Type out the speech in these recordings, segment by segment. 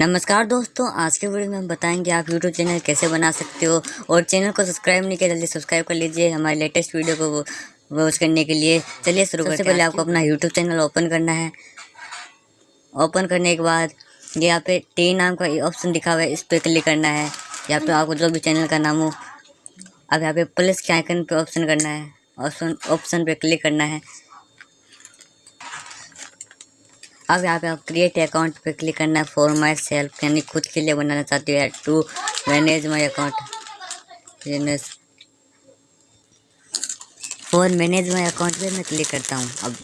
नमस्कार दोस्तों आज के वीडियो में हम बताएँगे आप यूट्यूब चैनल कैसे बना सकते हो और चैनल को सब्सक्राइब नहीं किया जल्दी सब्सक्राइब कर लीजिए हमारे लेटेस्ट वीडियो को वॉच करने के लिए। चलिए शुरू करते पहले आपको अपना यूट्यूब चैनल ओपन करना है। ओपन करने के बाद यहाँ पे टी नाम का ऑप्शन दिखा हुआ है इस पर क्लिक करना है। यहाँ पे आपको जो भी चैनल का नाम हो अब यहाँ पे प्लस के आइकन पे ऑप्शन करना है। ऑप्शन ऑप्शन पे क्लिक करना है। अब यहाँ पे आप क्रिएट अकाउंट पे क्लिक करना है फॉर माई सेल्फ यानी खुद के लिए बनाना चाहते हो to manage my account for manage my account पे मैं क्लिक करता हूँ अब।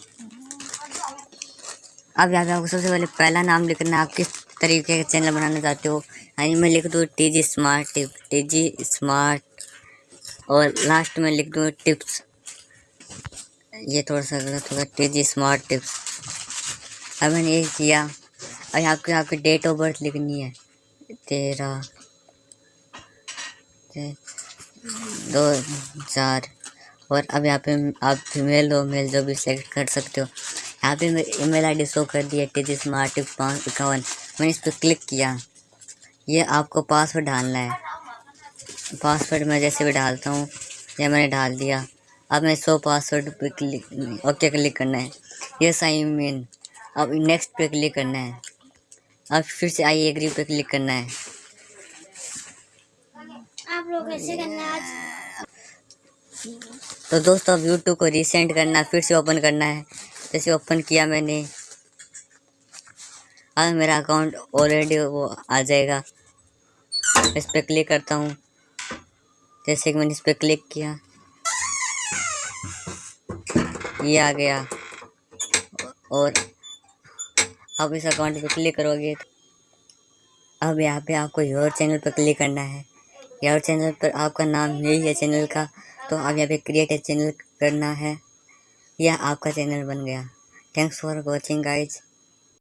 अब यहाँ पे आपको सबसे पहले पहला नाम लिखना है, आप किस तरीके का चैनल बनाना चाहते हो। यानी मैं लिख दूँ T G smart tip T G smart और लास्ट में लिख दूँ टिप्स ये थोड़ा सा गलत होगा टी जी स्मार्ट टिप्स अब मैंने ये किया। और आपको आपकी डेट ऑफ़ बर्थ लिखनी है। तेरह दो चार। और अब यहाँ पे आप फीमेल हो मेल जो भी सेलेक्ट कर सकते हो। यहाँ पे मेरी ईमेल आईडी शो कर दी है जी स्मार्ट पाँच इक्यावन। मैंने इस पर क्लिक किया। ये आपको पासवर्ड डालना है। पासवर्ड मैं जैसे भी डालता हूँ, ये मैंने डाल दिया। अब मैं सो पासवर्ड पे क्लिक ओके क्लिक करना है। ये साइन मीन अब नेक्स्ट पे क्लिक करना है। अब फिर से आई एग्री पे क्लिक करना है। आप लोग कैसे करना है आज। तो दोस्तों अब यूट्यूब को रिसेंट करना है फिर से ओपन करना है। जैसे ओपन किया मैंने। अब मेरा अकाउंट ऑलरेडी वो आ जाएगा। इस पर क्लिक करता हूँ। जैसे कि मैंने इस पर क्लिक किया। ये आ गया। और अब इस अकाउंट पर क्लिक करोगे तो अब यहाँ पे आपको योर चैनल पर क्लिक करना है। योर चैनल पर आपका नाम यही है चैनल का तो आप यहाँ पे क्रिएट ए चैनल करना है। यह आपका चैनल बन गया। Thanks for watching guys